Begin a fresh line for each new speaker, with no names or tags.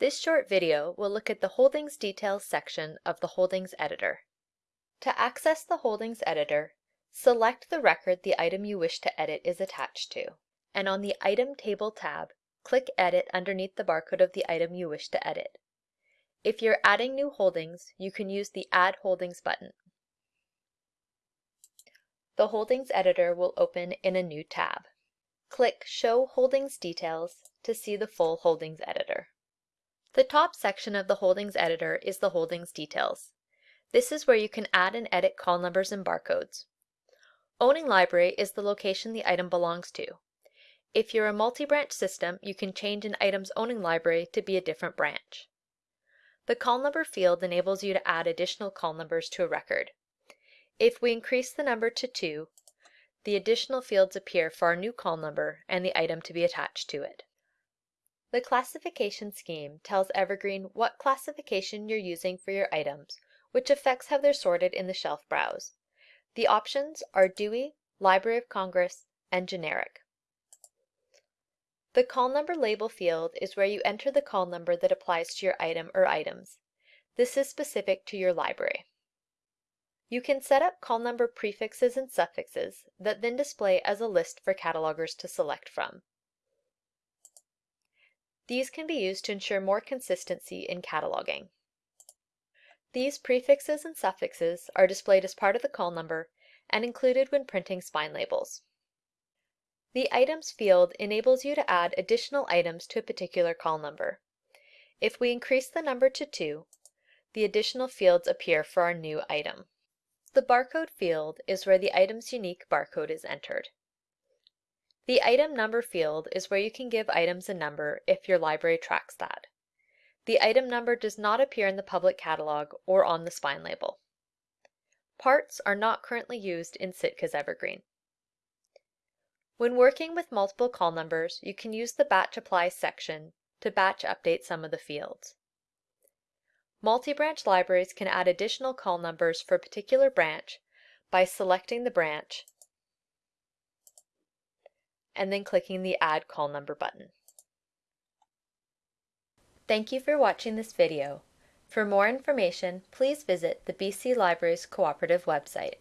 This short video will look at the Holdings Details section of the Holdings Editor. To access the Holdings Editor, select the record the item you wish to edit is attached to, and on the Item Table tab, click Edit underneath the barcode of the item you wish to edit. If you're adding new holdings, you can use the Add Holdings button. The Holdings Editor will open in a new tab. Click Show Holdings Details to see the full Holdings Editor. The top section of the Holdings Editor is the Holdings Details. This is where you can add and edit call numbers and barcodes. Owning library is the location the item belongs to. If you're a multi-branch system, you can change an item's owning library to be a different branch. The call number field enables you to add additional call numbers to a record. If we increase the number to 2, the additional fields appear for our new call number and the item to be attached to it. The classification scheme tells Evergreen what classification you're using for your items, which affects how they're sorted in the shelf browse. The options are Dewey, Library of Congress, and Generic. The call number label field is where you enter the call number that applies to your item or items. This is specific to your library. You can set up call number prefixes and suffixes that then display as a list for catalogers to select from. These can be used to ensure more consistency in cataloging. These prefixes and suffixes are displayed as part of the call number and included when printing spine labels. The Items field enables you to add additional items to a particular call number. If we increase the number to 2, the additional fields appear for our new item. The Barcode field is where the item's unique barcode is entered. The item number field is where you can give items a number if your library tracks that. The item number does not appear in the public catalog or on the spine label. Parts are not currently used in Sitka's Evergreen. When working with multiple call numbers, you can use the Batch Apply section to batch update some of the fields. Multi-branch libraries can add additional call numbers for a particular branch by selecting the branch and then clicking the Add Call Number button. Thank you for watching this video. For more information, please visit the BC Libraries Cooperative website.